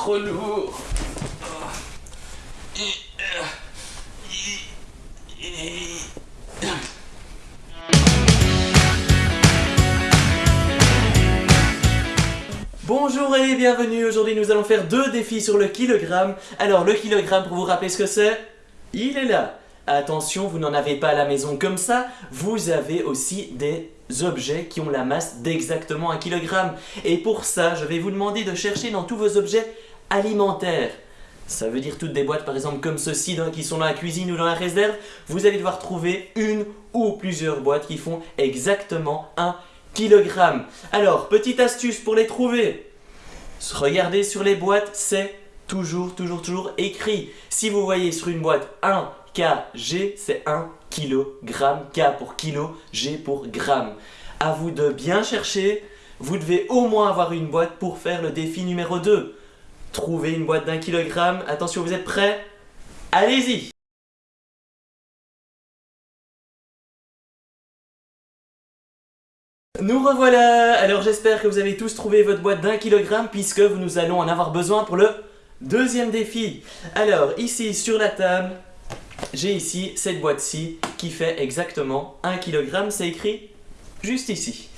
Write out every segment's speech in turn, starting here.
trop lourd. Bonjour et bienvenue, aujourd'hui nous allons faire deux défis sur le kilogramme. Alors le kilogramme, pour vous rappeler ce que c'est, il est là. Attention, vous n'en avez pas à la maison comme ça, vous avez aussi des objets qui ont la masse d'exactement un kilogramme. Et pour ça, je vais vous demander de chercher dans tous vos objets alimentaires. Ça veut dire toutes des boîtes par exemple comme ceci qui sont dans la cuisine ou dans la réserve. Vous allez devoir trouver une ou plusieurs boîtes qui font exactement un kilogramme. Alors, petite astuce pour les trouver. Regardez sur les boîtes, c'est toujours, toujours, toujours écrit. Si vous voyez sur une boîte 1 kg, c'est 1 kg. K pour kilo, G pour gramme. À vous de bien chercher. Vous devez au moins avoir une boîte pour faire le défi numéro 2. Trouvez une boîte d'un kilogramme. Attention, vous êtes prêts? Allez-y Nous revoilà Alors j'espère que vous avez tous trouvé votre boîte d'un kilogramme puisque nous allons en avoir besoin pour le deuxième défi. Alors ici sur la table, j'ai ici cette boîte-ci qui fait exactement 1 kg, c'est écrit juste ici.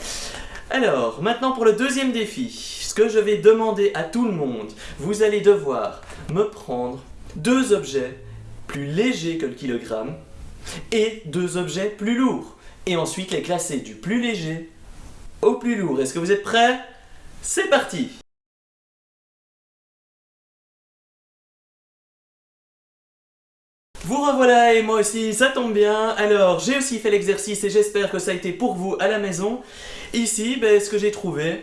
Alors, maintenant pour le deuxième défi, ce que je vais demander à tout le monde, vous allez devoir me prendre deux objets plus légers que le kilogramme et deux objets plus lourds. Et ensuite les classer du plus léger au plus lourd. Est-ce que vous êtes prêts? C'est parti Vous revoilà et moi aussi, ça tombe bien. Alors, j'ai aussi fait l'exercice et j'espère que ça a été pour vous à la maison. Ici, ben, ce que j'ai trouvé,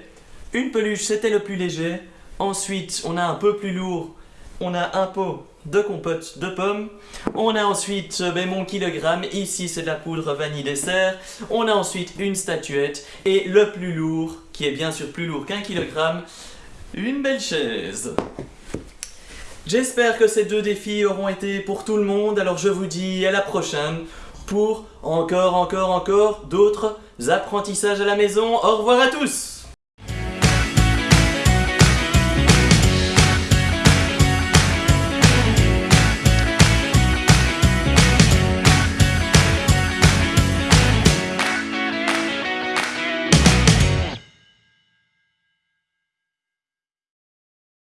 une peluche, c'était le plus léger. Ensuite, on a un peu plus lourd, on a un pot de compote de pommes. On a ensuite ben, mon kilogramme, ici c'est de la poudre vanille dessert. On a ensuite une statuette et le plus lourd, qui est bien sûr plus lourd qu'un kilogramme, une belle chaise. J'espère que ces deux défis auront été pour tout le monde, alors je vous dis à la prochaine pour encore, encore, encore d'autres apprentissages à la maison. Au revoir à tous